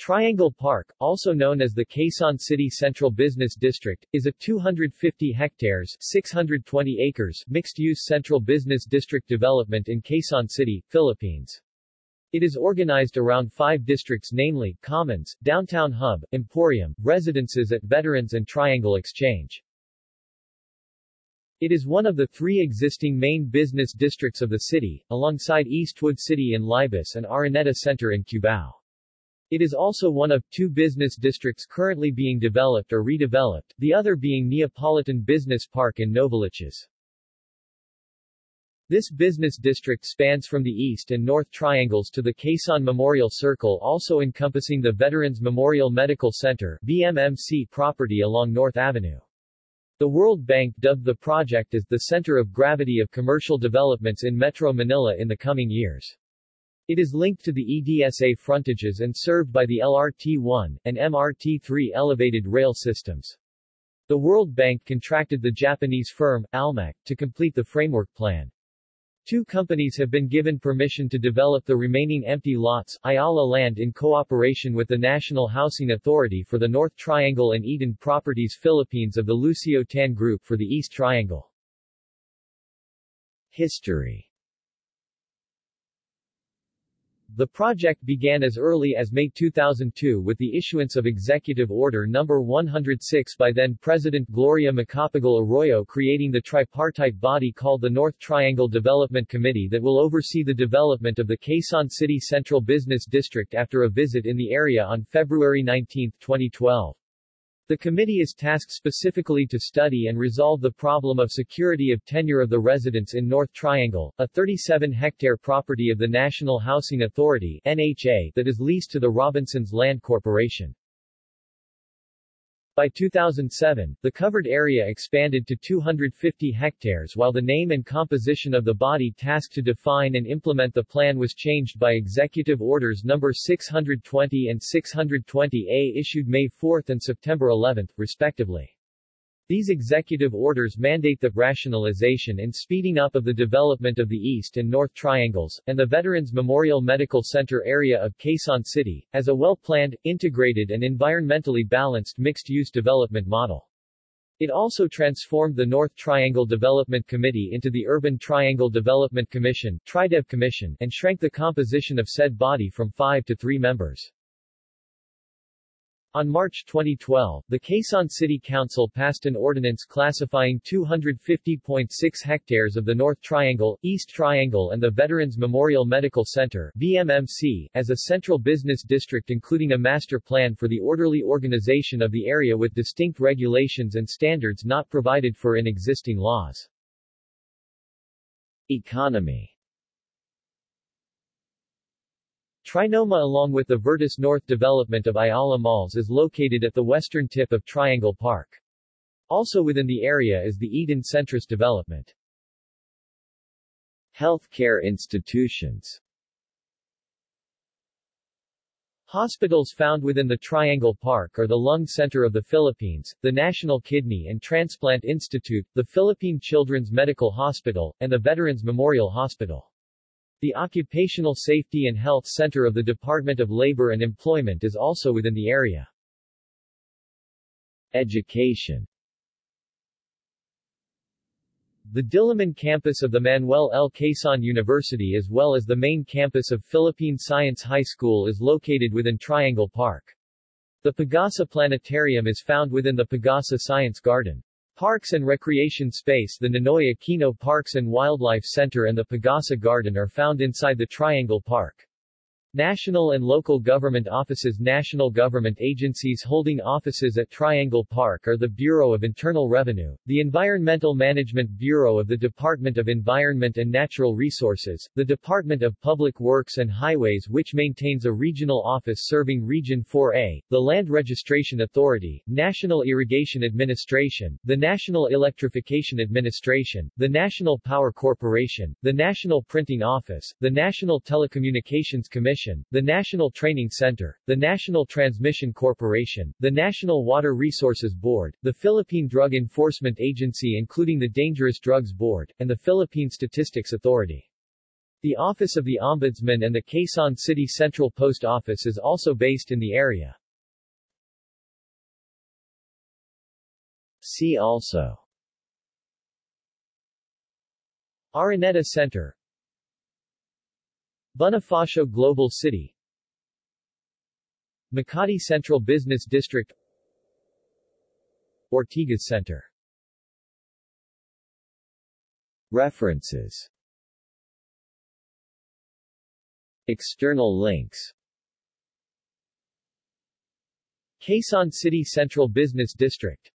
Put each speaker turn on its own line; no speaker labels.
Triangle Park, also known as the Quezon City Central Business District, is a 250 hectares 620 acres mixed-use central business district development in Quezon City, Philippines. It is organized around five districts namely, Commons, Downtown Hub, Emporium, Residences at Veterans and Triangle Exchange. It is one of the three existing main business districts of the city, alongside Eastwood City in Libis and Araneta Center in Cubao. It is also one of two business districts currently being developed or redeveloped, the other being Neopolitan Business Park in Novaliches. This business district spans from the east and north triangles to the Quezon Memorial Circle also encompassing the Veterans Memorial Medical Center VMMC property along North Avenue. The World Bank dubbed the project as the center of gravity of commercial developments in Metro Manila in the coming years. It is linked to the EDSA frontages and served by the LRT-1 and MRT-3 elevated rail systems. The World Bank contracted the Japanese firm, Almec, to complete the framework plan. Two companies have been given permission to develop the remaining empty lots, Ayala Land in cooperation with the National Housing Authority for the North Triangle and Eton Properties Philippines of the Lucio Tan Group for the East Triangle. History the project began as early as May 2002 with the issuance of Executive Order No. 106 by then-President Gloria Macapagal Arroyo creating the tripartite body called the North Triangle Development Committee that will oversee the development of the Quezon City Central Business District after a visit in the area on February 19, 2012. The committee is tasked specifically to study and resolve the problem of security of tenure of the residents in North Triangle, a 37-hectare property of the National Housing Authority NHA that is leased to the Robinsons Land Corporation. By 2007, the covered area expanded to 250 hectares while the name and composition of the body tasked to define and implement the plan was changed by Executive Orders No. 620 and 620A issued May 4 and September 11, respectively. These executive orders mandate the rationalization and speeding up of the development of the East and North Triangles, and the Veterans Memorial Medical Center area of Quezon City, as a well-planned, integrated and environmentally balanced mixed-use development model. It also transformed the North Triangle Development Committee into the Urban Triangle Development Commission TriDev Commission, and shrank the composition of said body from five to three members. On March 2012, the Quezon City Council passed an ordinance classifying 250.6 hectares of the North Triangle, East Triangle and the Veterans Memorial Medical Center VMMC, as a central business district including a master plan for the orderly organization of the area with distinct regulations and standards not provided for in existing laws. Economy Trinoma along with the Vertis North development of Ayala Malls is located at the western tip of Triangle Park. Also within the area is the Eton Centris development. Healthcare institutions Hospitals found within the Triangle Park are the Lung Center of the Philippines, the National Kidney and Transplant Institute, the Philippine Children's Medical Hospital, and the Veterans Memorial Hospital. The Occupational Safety and Health Center of the Department of Labor and Employment is also within the area. Education The Diliman campus of the Manuel L. Quezon University as well as the main campus of Philippine Science High School is located within Triangle Park. The Pagasa Planetarium is found within the Pagasa Science Garden. Parks and recreation space The Ninoy Aquino Parks and Wildlife Center and the Pagasa Garden are found inside the Triangle Park. National and local government offices. National government agencies holding offices at Triangle Park are the Bureau of Internal Revenue, the Environmental Management Bureau of the Department of Environment and Natural Resources, the Department of Public Works and Highways which maintains a regional office serving Region 4A, the Land Registration Authority, National Irrigation Administration, the National Electrification Administration, the National Power Corporation, the National Printing Office, the National Telecommunications Commission Commission, the National Training Center, the National Transmission Corporation, the National Water Resources Board, the Philippine Drug Enforcement Agency including the Dangerous Drugs Board, and the Philippine Statistics Authority. The Office of the Ombudsman and the Quezon City Central Post Office is also based in the area. See also Araneta Center Bonifacio Global City. Makati Central Business District. Ortigas Center. References. External links. Quezon City Central Business District